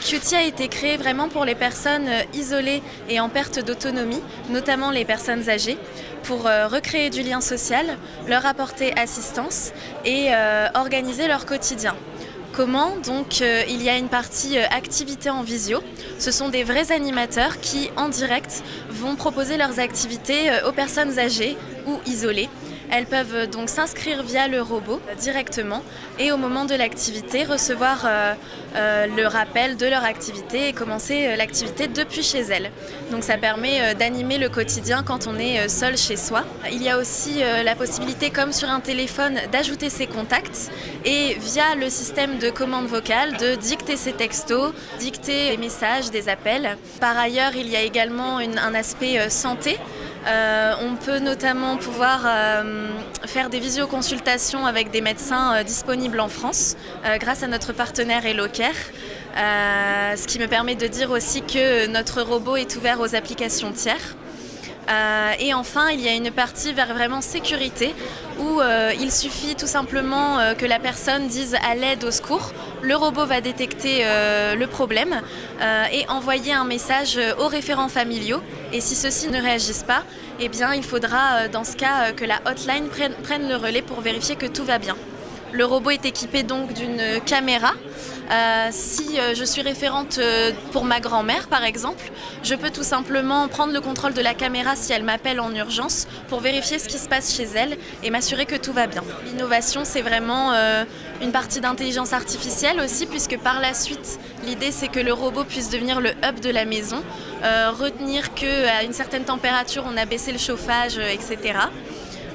Qt a été créé vraiment pour les personnes euh, isolées et en perte d'autonomie, notamment les personnes âgées, pour euh, recréer du lien social, leur apporter assistance et euh, organiser leur quotidien. Comment? Donc il y a une partie activité en visio. Ce sont des vrais animateurs qui, en direct, vont proposer leurs activités aux personnes âgées ou isolées elles peuvent donc s'inscrire via le robot directement et au moment de l'activité recevoir euh, euh, le rappel de leur activité et commencer euh, l'activité depuis chez elles. Donc ça permet d'animer le quotidien quand on est seul chez soi. Il y a aussi la possibilité, comme sur un téléphone, d'ajouter ses contacts et via le système de commande vocale de dicter ses textos, dicter des messages, des appels. Par ailleurs, il y a également un aspect santé euh, on peut notamment pouvoir euh, faire des visioconsultations avec des médecins euh, disponibles en France grâce à notre partenaire Elocare. ce qui me permet de dire aussi que notre robot est ouvert aux applications tiers. Euh, et enfin, il y a une partie vers vraiment sécurité où euh, il suffit tout simplement euh, que la personne dise à l'aide au secours. Le robot va détecter le problème et envoyer un message aux référents familiaux. Et si ceux-ci ne réagissent pas, eh il faudra dans ce cas que la hotline prenne le relais pour vérifier que tout va bien. Le robot est équipé donc d'une caméra. Euh, si euh, je suis référente euh, pour ma grand-mère par exemple, je peux tout simplement prendre le contrôle de la caméra si elle m'appelle en urgence pour vérifier ce qui se passe chez elle et m'assurer que tout va bien. L'innovation c'est vraiment une partie d'intelligence artificielle aussi puisque par la suite l'idée c'est que le robot puisse devenir le hub de la maison, retenir qu'à une certaine température on a baissé le chauffage, etc.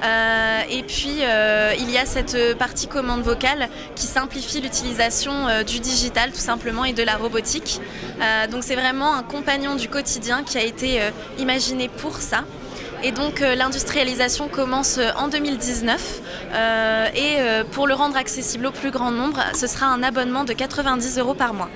Euh, et puis euh, il y a cette partie commande vocale qui simplifie l'utilisation euh, du digital tout simplement et de la robotique. donc c'est vraiment un compagnon du quotidien qui a été imaginé pour ça. Et donc l'industrialisation commence en 2019 et pour le rendre accessible au plus grand nombre, ce sera un abonnement de 90 euros par mois.